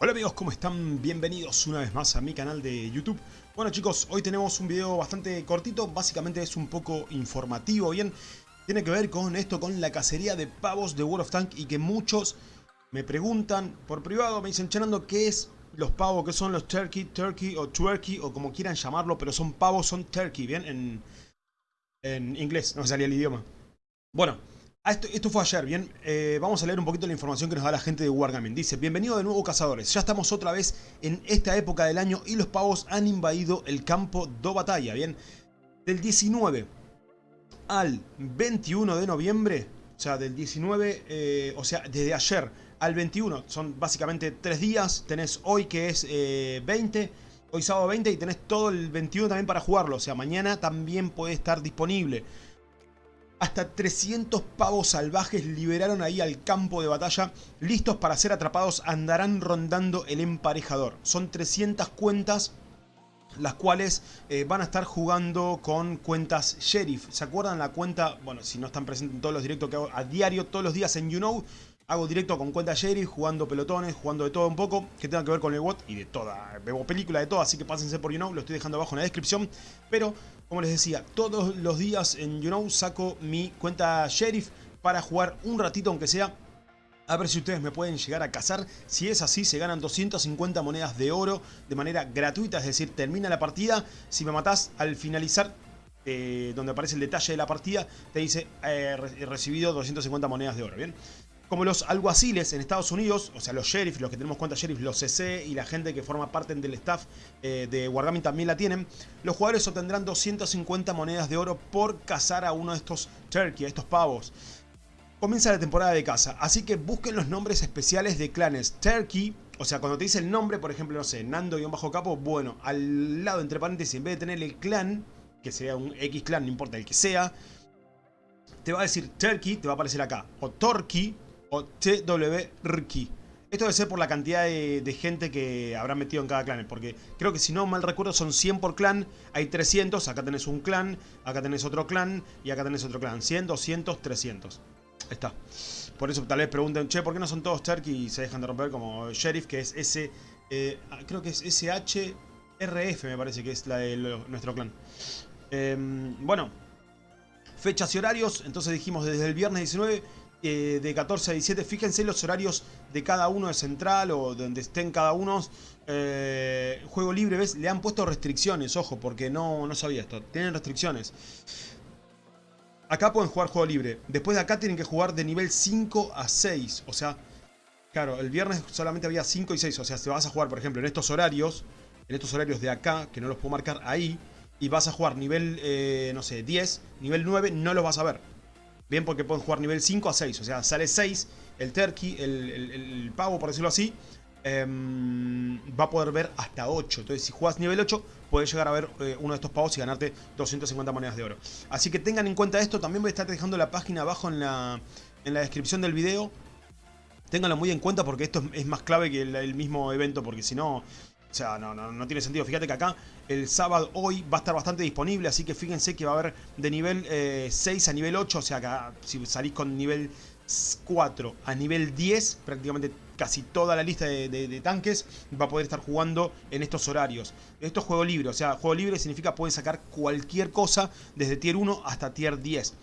Hola amigos, ¿cómo están? Bienvenidos una vez más a mi canal de YouTube. Bueno chicos, hoy tenemos un video bastante cortito, básicamente es un poco informativo, ¿bien? Tiene que ver con esto, con la cacería de pavos de World of Tank y que muchos me preguntan por privado, me dicen, Chenando, ¿qué es los pavos? ¿Qué son los turkey, turkey o twerky o como quieran llamarlo? Pero son pavos, son turkey, ¿bien? En, en inglés, no me salía el idioma. Bueno, Ah, esto, fue ayer, bien, eh, vamos a leer un poquito la información que nos da la gente de Wargaming. Dice, bienvenido de nuevo cazadores, ya estamos otra vez en esta época del año y los pavos han invadido el campo de batalla, bien. Del 19 al 21 de noviembre, o sea, del 19, eh, o sea, desde ayer al 21, son básicamente tres días, tenés hoy que es 20, eh, hoy sábado 20 y tenés todo el 21 también para jugarlo, o sea, mañana también puede estar disponible. Hasta 300 pavos salvajes liberaron ahí al campo de batalla, listos para ser atrapados, andarán rondando el emparejador. Son 300 cuentas las cuales eh, van a estar jugando con cuentas Sheriff. ¿Se acuerdan la cuenta? Bueno, si no están presentes en todos los directos que hago a diario, todos los días en YouKnow, Hago directo con cuenta Sheriff, jugando pelotones, jugando de todo un poco, que tenga que ver con el bot y de toda. Veo película de todo, así que pásense por YouKnow, lo estoy dejando abajo en la descripción. Pero, como les decía, todos los días en YouKnow saco mi cuenta Sheriff para jugar un ratito aunque sea. A ver si ustedes me pueden llegar a cazar. Si es así, se ganan 250 monedas de oro de manera gratuita. Es decir, termina la partida. Si me matás al finalizar, eh, donde aparece el detalle de la partida, te dice eh, recibido 250 monedas de oro, ¿bien? Como los alguaciles en Estados Unidos, o sea, los sheriffs, los que tenemos cuenta sheriff, los CC y la gente que forma parte del staff eh, de Wargaming también la tienen, los jugadores obtendrán 250 monedas de oro por cazar a uno de estos turkey, a estos pavos. Comienza la temporada de caza, así que busquen los nombres especiales de clanes turkey, o sea, cuando te dice el nombre, por ejemplo, no sé, Nando-Capo, bueno, al lado, entre paréntesis, en vez de tener el clan, que sea un X clan, no importa el que sea, te va a decir Turkey, te va a aparecer acá, o Torquey, o TWRKI. Esto debe ser por la cantidad de, gente que habrán metido en cada clan. Porque creo que si no mal recuerdo son 100 por clan. Hay 300. Acá tenés un clan. Acá tenés otro clan. Y acá tenés otro clan. 100, 200, 300. Ahí está. Por eso tal vez pregunten, che, ¿por qué no son todos turkey y se dejan de romper como Sheriff? Que es S... Eh, creo que es SHRF me parece que es la de nuestro clan. Em, bueno. Fechas y horarios. Entonces dijimos desde el viernes 19 eh, de 14 a 17. Fíjense los horarios de cada uno de Central o donde estén cada uno. Eh, juego libre, ¿ves? Le han puesto restricciones, ojo, porque no, no sabía esto. Tienen restricciones. Acá pueden jugar juego libre. Después de acá tienen que jugar de nivel 5 a 6. O sea, claro, el viernes solamente había 5 y 6. O sea, si vas a jugar, por ejemplo, en estos horarios, en estos horarios de acá, que no los puedo marcar ahí, y vas a jugar nivel, eh, no sé, 10, nivel 9, no los vas a ver. Bien, porque pueden jugar nivel 5 a 6. O sea, sale 6, el turkey, el, pavo, por decirlo así, em, va a poder ver hasta 8. Entonces, si juegas nivel 8, puedes llegar a ver eh, uno de estos pavos y ganarte 250 monedas de oro. Así que tengan en cuenta esto. También voy a estar dejando la página abajo en la, en la descripción del video. Ténganlo muy en cuenta porque esto es más clave que el mismo evento. Porque si no, o sea, no, no, no, tiene sentido. Fíjate que acá el sábado hoy va a estar bastante disponible. Así que fíjense que va a haber de nivel 6 eh, a nivel 8. O sea, acá si salís con nivel 4 a nivel 10, prácticamente casi toda la lista de, tanques va a poder estar jugando en estos horarios. Esto es juego libre. O sea, juego libre significa pueden sacar cualquier cosa desde tier 1 hasta tier 10.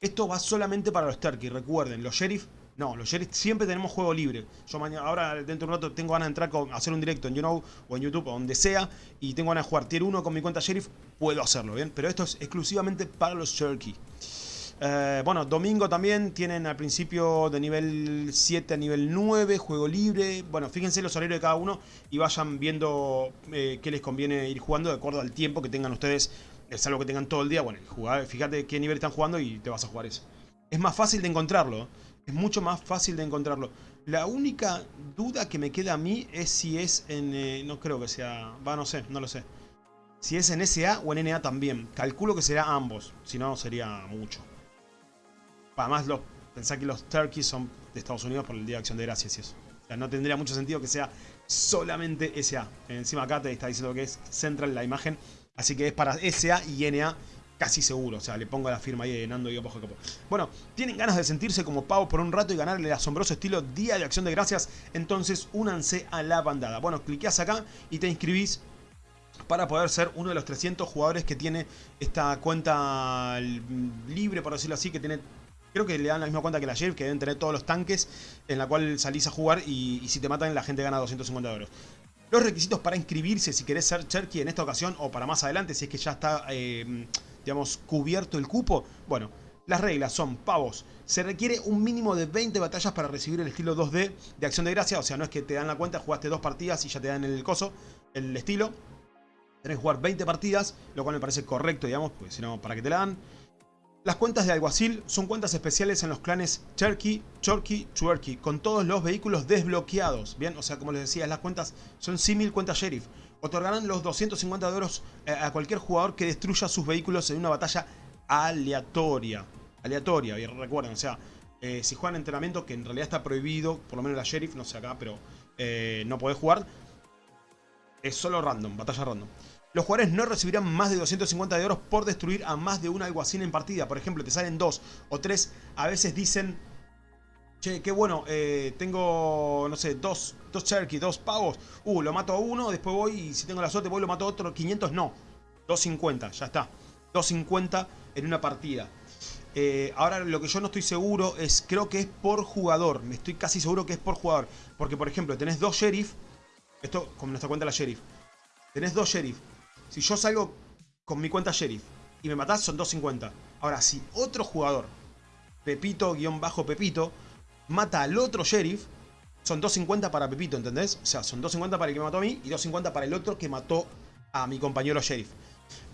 Esto va solamente para los turkey. Recuerden, los sheriff no, los Sheriff siempre tenemos juego libre. Yo mañana, ahora dentro de un rato tengo ganas de entrar con, hacer un directo en YouKnow o en YouTube o donde sea y tengo ganas de jugar Tier 1 con mi cuenta Sheriff, puedo hacerlo, ¿bien? Pero esto es exclusivamente para los Turkey. Eh, bueno, domingo también tienen al principio de nivel 7 a nivel 9, juego libre. Bueno, fíjense los horarios de cada uno y vayan viendo eh, qué les conviene ir jugando de acuerdo al tiempo que tengan ustedes. Es algo que tengan todo el día. Bueno, fíjate qué nivel están jugando y te vas a jugar eso. Es más fácil de encontrarlo. Es mucho más fácil de encontrarlo. La única duda que me queda a mí es si es en... Eh, no creo que sea... Va, no sé, no lo sé. Si es en SA o en NA también. Calculo que será ambos. Si no, sería mucho. Además, los, pensá que los Turkeys son de Estados Unidos por el Día de Acción de Gracias y eso. O sea, no tendría mucho sentido que sea solamente SA. Encima acá te está diciendo que es Central la imagen. Así que es para SA y NA casi seguro. O sea, le pongo la firma ahí de Nando y Capo. Bueno, tienen ganas de sentirse como pavos por un rato y ganarle el asombroso estilo Día de Acción de Gracias. Entonces únanse a la bandada. Bueno, cliqueas acá y te inscribís para poder ser uno de los 300 jugadores que tiene esta cuenta libre, por decirlo así, que tiene... Creo que le dan la misma cuenta que la Sheriff, que deben tener todos los tanques en la cual salís a jugar y, si te matan la gente gana 250 euros. Los requisitos para inscribirse si querés ser Cherky en esta ocasión o para más adelante, si es que ya está... Eh, digamos, cubierto el cupo. Bueno, las reglas son pavos. Se requiere un mínimo de 20 batallas para recibir el estilo 2D de Acción de Gracia. O sea, no es que te dan la cuenta, jugaste dos partidas y ya te dan el coso, el estilo. Tenés que jugar 20 partidas, lo cual me parece correcto, digamos, porque si no, ¿para qué te la dan? Las cuentas de alguacil son cuentas especiales en los clanes Cherky, Chorky, Chuerky, con todos los vehículos desbloqueados. Bien, o sea, como les decía, las cuentas son símil cuentas sheriff otorgarán los 250 de eh, a cualquier jugador que destruya sus vehículos en una batalla aleatoria. Aleatoria, y recuerden, o sea, eh, si juegan entrenamiento, que en realidad está prohibido, por lo menos la Sheriff, no sé acá, pero eh, no podés jugar, es solo random, batalla random. Los jugadores no recibirán más de 250 de oro por destruir a más de un alguacil en partida. Por ejemplo, te salen dos o tres, a veces dicen Che, qué bueno, eh, tengo, no sé, dos, dos dos pavos. Uh, lo mato a uno, después voy y si tengo la suerte voy lo mato a otro. 500 no, 250, ya está. 250 en una partida. Eh, ahora lo que yo no estoy seguro es, creo que es por jugador. Me estoy casi seguro que es por jugador. Porque por ejemplo, tenés dos sheriff. Esto como nuestra cuenta la sheriff. Tenés dos sheriff. Si yo salgo con mi cuenta sheriff y me matás son 250. Ahora, si otro jugador, Pepito-Pepito, mata al otro sheriff, son 2.50 para Pepito, ¿entendés? O sea, son 2.50 para el que me mató a mí y 2.50 para el otro que mató a mi compañero sheriff.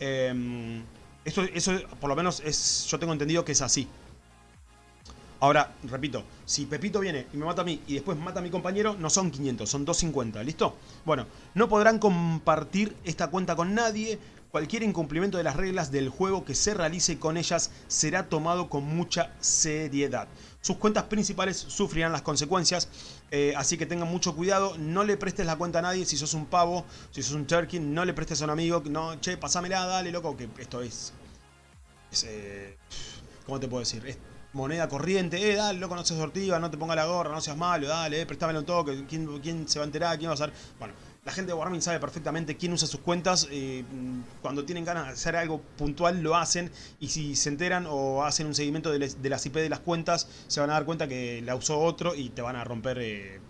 Em, esto, eso por lo menos es, yo tengo entendido que es así. Ahora, repito, si Pepito viene y me mata a mí y después mata a mi compañero, no son 500, son 250, ¿listo? Bueno, no podrán compartir esta cuenta con nadie, Cualquier incumplimiento de las reglas del juego que se realice con ellas será tomado con mucha seriedad. Sus cuentas principales sufrirán las consecuencias, eh, así que tengan mucho cuidado. No le prestes la cuenta a nadie si sos un pavo, si sos un turkey, no le prestes a un amigo. No, che, pasámela, dale, loco, que esto es... es eh, ¿Cómo te puedo decir? Es moneda corriente, eh, dale, loco, no seas sortiva, no te ponga la gorra, no seas malo, dale, eh, préstamelo un toque, ¿quién, ¿quién se va a enterar? ¿Quién va a hacer? Bueno, la gente de Wargaming sabe perfectamente quién usa sus cuentas. Eh, cuando tienen ganas de hacer algo puntual lo hacen. Y si se enteran o hacen un seguimiento de, las IP de las cuentas, se van a dar cuenta que la usó otro y te van a romper eh,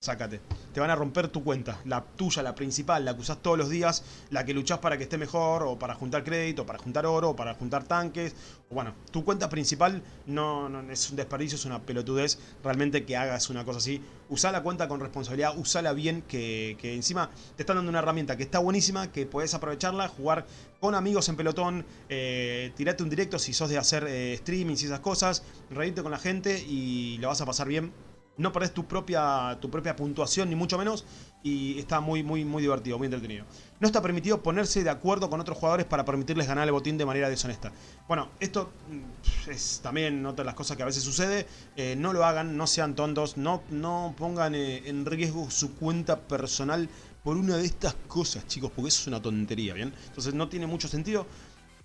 Sácate. Te van a romper tu cuenta. La tuya, la principal, la que usás todos los días, la que luchás para que esté mejor, o para juntar crédito, o para juntar oro, o para juntar tanques. Bueno, tu cuenta principal no, no, es un desperdicio, es una pelotudez realmente que hagas una cosa así. Usá la cuenta con responsabilidad, usala bien, que, encima te están dando una herramienta que está buenísima, que podés aprovecharla, jugar con amigos en pelotón, eh, tirate un directo si sos de hacer eh, streaming y esas cosas, reírte con la gente y lo vas a pasar bien no perdés tu propia, tu propia puntuación, ni mucho menos, y está muy, muy, muy divertido, muy entretenido. No está permitido ponerse de acuerdo con otros jugadores para permitirles ganar el botín de manera deshonesta. Bueno, esto mm, es también otra de las cosas que a veces sucede. Eh, no lo hagan, no sean tontos, no, no pongan eh, en riesgo su cuenta personal por una de estas cosas, chicos, porque eso es una tontería, ¿bien? Entonces no tiene mucho sentido.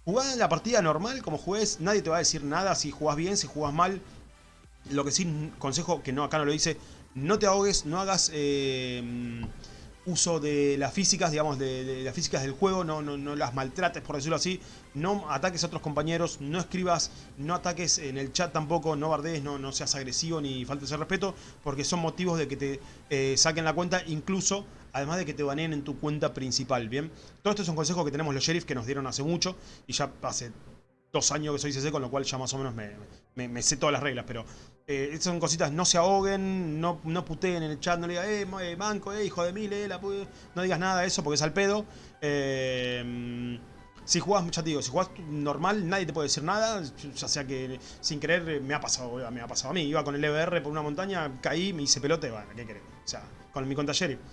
Jugá la partida normal, como juegues, nadie te va a decir nada si jugás bien, si jugás mal. Lo que sí, consejo que no acá no lo dice, no te ahogues, no hagas eh, uso de las físicas, digamos, de, las físicas del juego, no, no, no, las maltrates, por decirlo así, no ataques a otros compañeros, no escribas, no ataques en el chat tampoco, no bardees, no, no seas agresivo ni faltes el respeto, porque son motivos de que te eh, saquen la cuenta, incluso, además de que te baneen en tu cuenta principal, ¿bien? Todo esto es un consejo que tenemos los sheriff que nos dieron hace mucho, y ya hace dos años que soy CC, con lo cual ya más o menos me, sé todas las reglas, pero eh, son cositas, no se ahoguen, no, no puteen en el chat, no le digas, eh, eh banco, eh, hijo de mil, eh, la no digas nada de eso porque es al pedo. Eh, si jugás, ya te si jugás normal, nadie te puede decir nada, ya sea que sin querer me ha pasado, me ha pasado a mí, iba con el EBR por una montaña, caí, me hice pelote, bueno, ¿qué querés? O sea, con mi.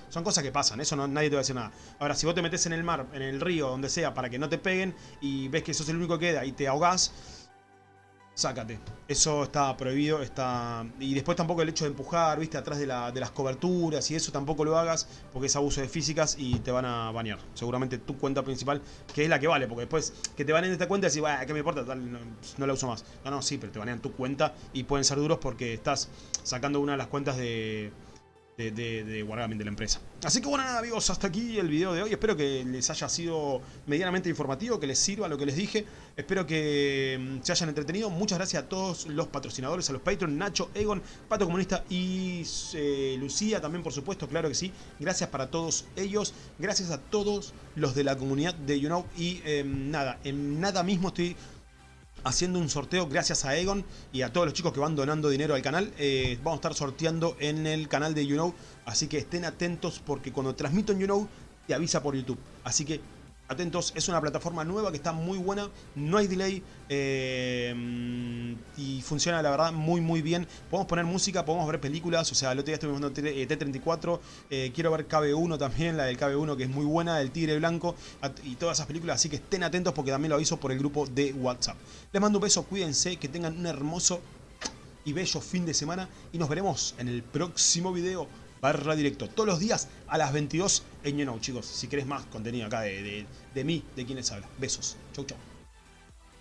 Son cosas que pasan, eso no, nadie te va a decir nada. Ahora, si vos te metes en el mar, en el río, donde sea, para que no te peguen y ves que sos el único que queda y te ahogás, sácate. Eso está prohibido, está... Y después tampoco el hecho de empujar, viste, atrás de, las coberturas y eso tampoco lo hagas porque es abuso de físicas y te van a banear. Seguramente tu cuenta principal, que es la que vale, porque después que te baneen esta cuenta y decís, ¿qué me importa? no, la uso más. No, no, sí, pero te banean tu cuenta y pueden ser duros porque estás sacando una de las cuentas de de, de, de de la empresa. Así que bueno, nada amigos, hasta aquí el video de hoy. Espero que les haya sido medianamente informativo, que les sirva lo que les dije. Espero que mm, se hayan entretenido. Muchas gracias a todos los patrocinadores, a los Patreon, Nacho, Egon, Pato Comunista y eh, Lucía también, por supuesto, claro que sí. Gracias para todos ellos. Gracias a todos los de la comunidad de YouKnow. Y em, nada, en nada mismo estoy haciendo un sorteo gracias a Egon y a todos los chicos que van donando dinero al canal. Eh, vamos a estar sorteando en el canal de YouKnow, así que estén atentos porque cuando transmito en YouKnow te avisa por YouTube. Así que atentos, es una plataforma nueva que está muy buena, no hay delay eh, y funciona la verdad muy muy bien. Podemos poner música, podemos ver películas, o sea, el otro día estuvimos viendo T34, eh, quiero ver KB1 también, la del KB1 que es muy buena, el Tigre Blanco y todas esas películas, así que estén atentos porque también lo aviso por el grupo de WhatsApp. Les mando un beso, cuídense, que tengan un hermoso y bello fin de semana y nos veremos en el próximo video barra directo todos los días a las 22 en YouKnow, chicos. Si querés más contenido acá de, de, de mí, de quienes habla. Besos. Chau, chau.